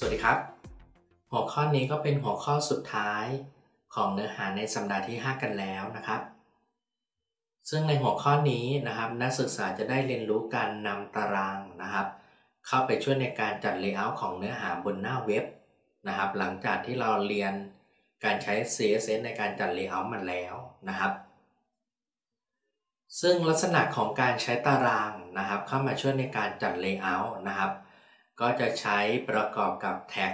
สวัสดีครับ หัวข้อนี้ก็เป็นหัวข้อสุดท้ายของเนื้อหาในสัปดาห์ที่ 5 กันแล้วนะครับ ซึ่งในหัวข้อนี้นะครับ นักศึกษาจะได้เรียนรู้การนำตารางนะครับ เข้าไปช่วยในการจัด layout ของเนื้อหาบนหน้าเว็บนะครับ หลังจากที่เราเรียนการใช้ CSS ในการจัด layout มาแล้วนะครับซึ่งลักษณะของการใช้ตารางนะครับ เข้ามาช่วยในการจัด layout นะครับ ก็จะใช้ประกอบกับ tag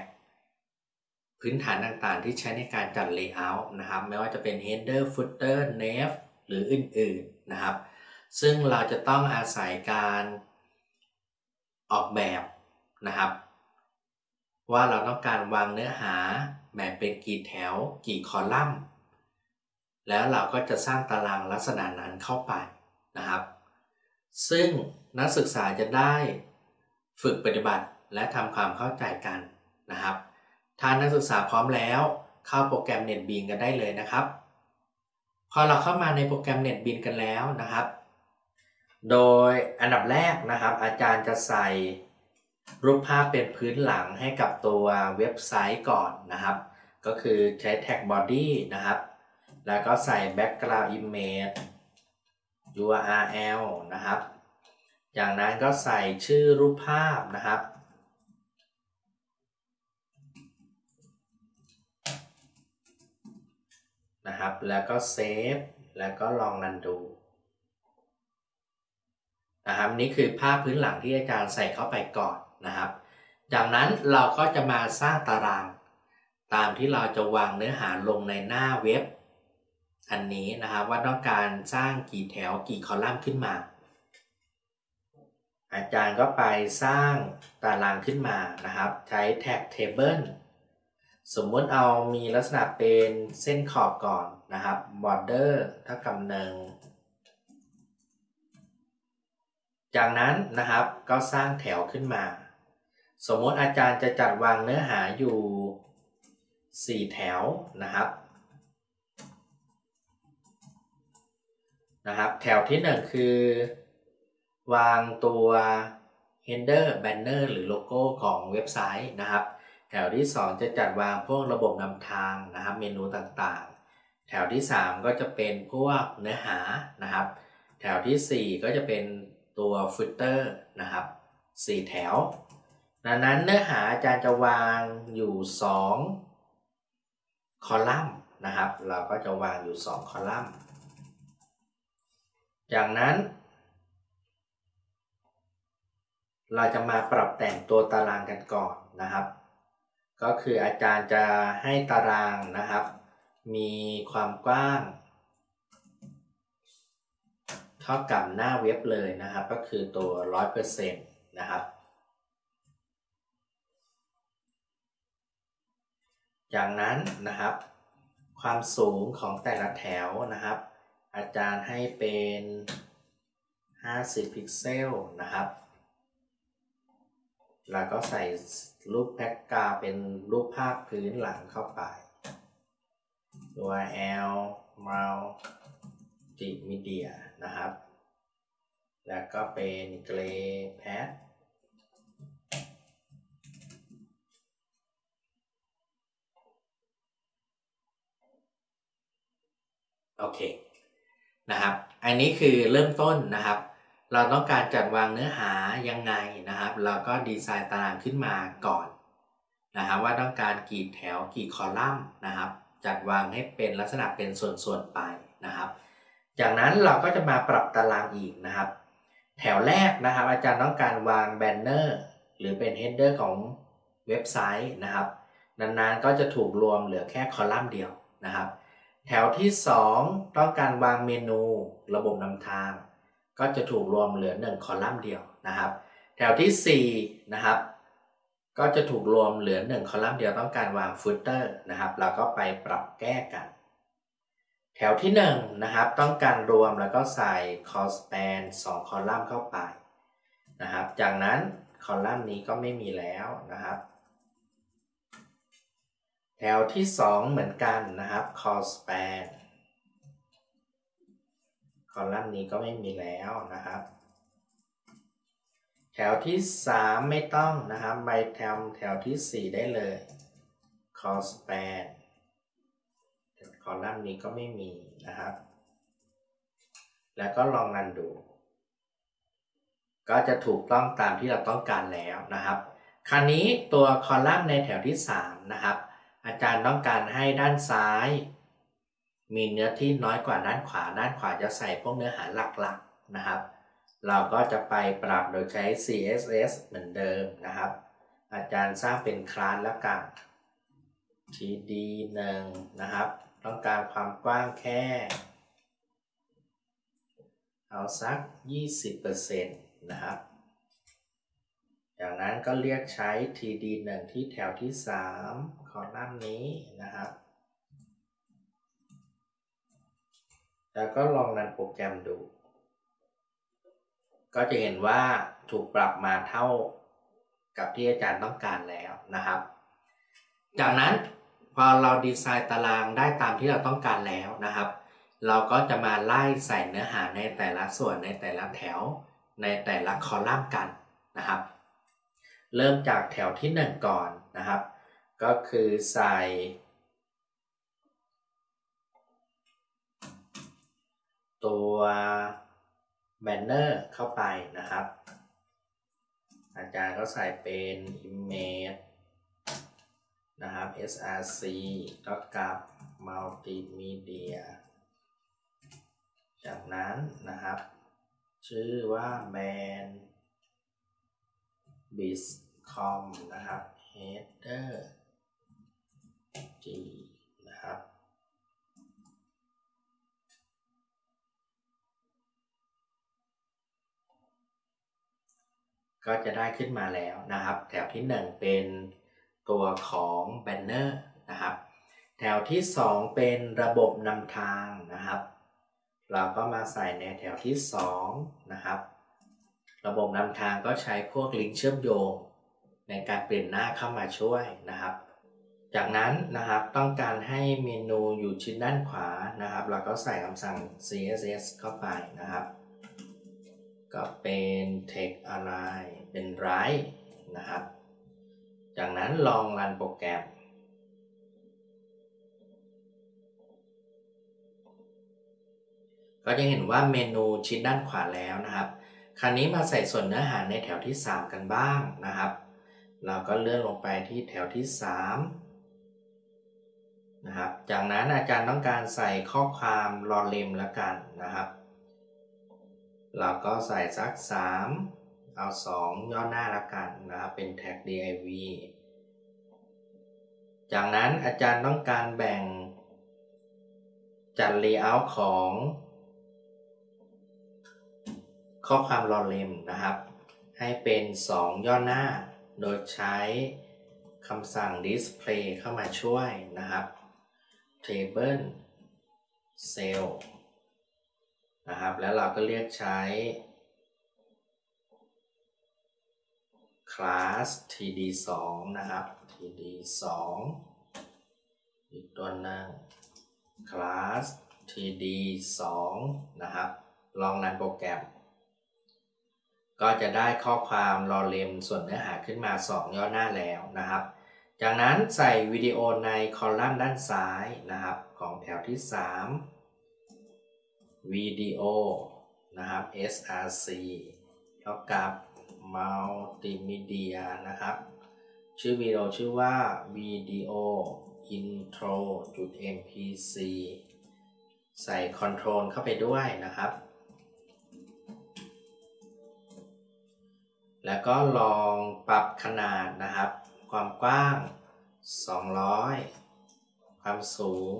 พื้นฐานต่างๆ ที่ใช้ในการจัด Layout นะครับ ไม่ว่าจะเป็น Header Footer Nav หรืออื่นๆนะครับ ซึ่งเราจะต้องอาศัยการออกแบบนะครับ ว่าเราต้องการวางเนื้อหาแบบเป็นกี่แถว กี่คอลัมน์ แล้วเราก็จะสร้างตารางลักษณะนั้นเข้าไปนะครับ ซึ่งนักศึกษาจะได้ฝึกปฏิบัติ และทำความเข้าใจกันนะครับถ้านักศึกษาพร้อมแล้ว เข้าโปรแกรม NetBeans กันได้เลยนะครับ พอเราเข้ามาในโปรแกรม NetBeans กันแล้วนะครับ โดยอันดับแรกนะครับ อาจารย์จะใส่รูปภาพเป็นพื้นหลังให้กับตัวเว็บไซต์ก่อนนะครับ ก็คือใช้แท็ก body นะครับ แล้วก็ใส่ background image URL นะครับ จากนั้นก็ใส่ชื่อรูปภาพนะครับ นะครับ แล้วก็เซฟแล้วก็ลองรันดูนะครับนี่คือภาพพื้นหลังที่อาจารย์ใส่เข้าไปก่อนนะครับ จากนั้นเราก็จะมาสร้างตาราง ตามที่เราจะวางเนื้อหาลงในหน้าเว็บ อันนี้นะครับว่าต้องการสร้างกี่แถวกี่คอลัมน์ขึ้นมา อาจารย์ก็ไปสร้างตารางขึ้นมานะครับ ใช้แท็ก table สมมติเอามีลักษณะเป็นเส้นขอบก่อนนะครับ border เท่ากับหนึ่งจากนั้นนะครับก็สร้างแถวขึ้นมา สมมติอาจารย์จะจัดวางเนื้อหาอยู่ 4 แถวนะครับนะครับ แถวที่ 1 คือ วางตัว header banner หรือโลโก้ของเว็บไซต์นะครับ แถวที่ 2 จะจัดวางพวกระบบนำทางนะครับเมนูต่างๆ แถวที่ 3 ก็จะเป็นพวกเนื้อหานะครับ แถวที่ 4 ก็จะเป็นตัวฟุตเตอร์นะครับ4 แถว ดังนั้นเนื้อหาอาจารย์จะวางอยู่ 2 คอลัมน์นะครับ เราก็จะวางอยู่ 2 คอลัมน์ จากนั้น เราจะมาปรับแต่งตัวตารางกันก่อนนะครับ ก็คืออาจารย์จะให้ตารางนะครับ มีความกว้างเท่ากับหน้าเว็บเลยนะครับ ก็คือตัว 100%นะครับ จากนั้นนะครับ ความสูงของแต่ละแถวนะครับ อาจารย์ให้เป็น 50 พิกเซลนะครับ แล้วก็ใส่รูปแพ็กกาเป็นรูปภาพพื้นหลังเข้าไปตัว L Multimedia นะครับ แล้วก็เป็น Gray Pad โอเคนะครับ อันนี้คือเริ่มต้นนะครับ เราต้องการจัดวางเนื้อหายังไงนะครับ เราก็ดีไซน์ตารางขึ้นมาก่อนนะครับว่าต้องการกี่แถวกี่คอลัมน์นะครับ จัดวางให้เป็นลักษณะเป็นส่วนๆไปนะครับ จากนั้นเราก็จะมาปรับตารางอีกนะครับ แถวแรกนะครับ อาจารย์ต้องการวาง banner หรือเป็น header ของเว็บไซต์นะครับ ดังนั้นก็จะถูกรวมเหลือแค่คอลัมน์เดียวนะครับ แถวที่ 2 ต้องการวางเมนูระบบนำทาง ก็จะถูกรวมเหลือ 1 คอลัมน์เดียวนะครับ แถวที่4นะครับ ก็จะถูกรวมเหลือ 1 คอลัมน์เดียวต้องการวางฟุตเตอร์นะครับเราก็ไปปรับแก้กัน แถวที่1นะครับต้องการรวมแล้วก็ใส่คอสแปน2คอลัมน์เข้าไปนะครับ จากนั้นคอลัมน์นี้ก็ไม่มีแล้วนะครับ แถวที่ 2 เหมือนกันนะครับคอสแปน คอลัมน์นี้ก็ไม่มีแล้วนะครับ แถวที่ 3 ไม่ต้องนะครับไปแถวแถวที่ 4 ได้เลย cos span คอลัมน์นี้ก็ไม่มีนะครับ แล้วก็ลองรันดู ก็จะถูกต้องตามที่เราต้องการแล้วนะครับ คราวนี้ตัวคอลัมน์ในแถวที่ 3 นะครับ อาจารย์ต้องการให้ด้านซ้าย มีเนื้อที่น้อยกว่าด้านขวา ด้านขวาจะใส่พวกเนื้อหาหลักๆนะครับ เราก็จะไปปรับโดยใช้ CSS เหมือนเดิมนะครับ อาจารย์สร้างเป็นคลาสแล้วกัน td 1นะครับ ต้องการความกว้างแค่ เอาสัก 20%นะครับ จากนั้นก็เรียกใช้ td 1ที่แถวที่3คอลัมน์นี้นะครับ แล้วก็ลองรันโปรแกรมดู ก็จะเห็นว่าถูกปรับมาเท่ากับที่อาจารย์ต้องการแล้วนะครับ จากนั้นพอเราดีไซน์ตารางได้ตามที่เราต้องการแล้วนะครับ เราก็จะมาไล่ใส่เนื้อหาในแต่ละส่วนในแต่ละแถว ในแต่ละคอลัมน์กันนะครับ เริ่มจากแถวที่ 1 ก่อนนะครับ ก็คือใส่ ตัวแบนเนอร์เข้าไปนะครับ อาจารย์ก็ใส่เป็น image นะครับ src ก็กับ multimedia จากนั้นนะครับ ชื่อว่าแบน biscom นะครับ header g ก็จะได้ขึ้นมาแล้วนะครับ แถวที่ 1 เป็นตัวของแบนเนอร์นะครับ แถวที่ 2 เป็นระบบนำทางนะครับ เราก็มาใส่ในแถวที่ 2 นะครับ ระบบนำทางก็ใช้พวกลิงก์เชื่อมโยง ในการเปลี่ยนหน้าเข้ามาช่วยนะครับ จากนั้นนะครับต้องการให้เมนูอยู่ชิ้นด้านขวานะครับ เราก็ใส่คำสั่ง css เข้าไปนะครับ ก็เป็น text align เป็น right นะครับ จากนั้นลองรันโปรแกรม ก็จะเห็นว่าเมนูชิ้นด้านขวาแล้วนะครับ คราวนี้มาใส่ส่วนเนื้อหาในแถวที่ 3 กันบ้างนะครับ เราก็เลื่อนลงไปที่แถวที่ 3 นะครับ จากนั้นอาจารย์ต้องการใส่ข้อความรอเลมแล้วกันนะครับ เราก็ใส่สัก 3 เอา 2 ย่อหน้าล้วกันนะครับ เป็นแท็ก div จากนั้นอาจารย์ต้องการแบ่งจัด layout ของข้อความรอเลมนะครับ ให้เป็น 2 ย่อหน้า โดยใช้คำสั่ง display เข้ามาช่วยนะครับ table cell นะครับ แล้วเราก็เรียกใช้ class td2 นะครับ td2 อีกตัวหนึง class td2 นะครับ ลองรันโปรแกรม ก็จะได้ข้อความรอเลมส่วนเนื้อหาขึ้นมา 2 ย่อหน้าแล้วนะครับ จากนั้นใส่วิดีโอในคอลัมน์ด้านซ้ายนะครับ ของแถวที่ 3 วิดีโอนะครับ src เท่ากับ multimedia นะครับ ชื่อวิดีโอชื่อว่าวิดีโอ intro mpc ใส่ control เข้าไปด้วยนะครับ แล้วก็ลองปรับขนาดนะครับ ความกว้าง 200 ความสูง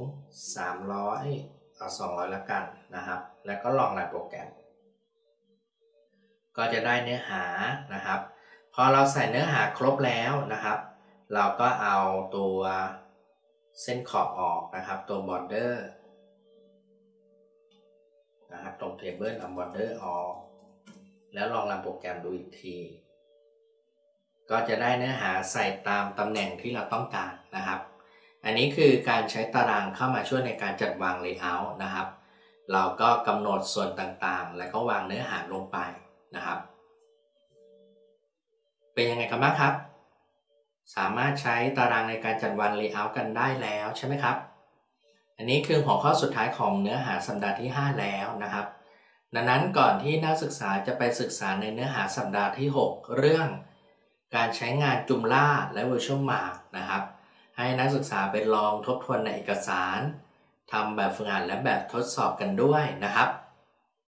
300 เอา 200แล้วกัน นะครับ แล้วก็ลองรันโปรแกรม ก็จะได้เนื้อหานะครับ พอเราใส่เนื้อหาครบแล้วนะครับ เราก็เอาตัวเส้นขอบออกนะครับ ตัว border นะครับตรง table เอา border ออก แล้วลองรันโปรแกรมดูอีกทีก็จะได้เนื้อหาใส่ตามตำแหน่งที่เราต้องการนะครับ อันนี้คือการใช้ตารางเข้ามาช่วยในการจัดวาง layout นะครับ เราก็กำหนดส่วนต่างๆ แล้วก็วางเนื้อหาลงไปนะครับ เป็นยังไงกันบ้างครับ สามารถใช้ตารางในการจัดวัน layout กันได้แล้วใช่ไหมครับ อันนี้คือหัวข้อสุดท้ายของเนื้อหาสัปดาห์ที่ 5 แล้วนะครับ ดังนั้นก่อนที่นักศึกษาจะไปศึกษาในเนื้อหาสัปดาห์ที่ 6 เรื่อง การใช้งานจุมล่าและ virtual mark นะครับ ให้นักศึกษาไปลองทบทวนในเอกสาร ทำแบบฝึกหัดและแบบทดสอบกันด้วยนะครับ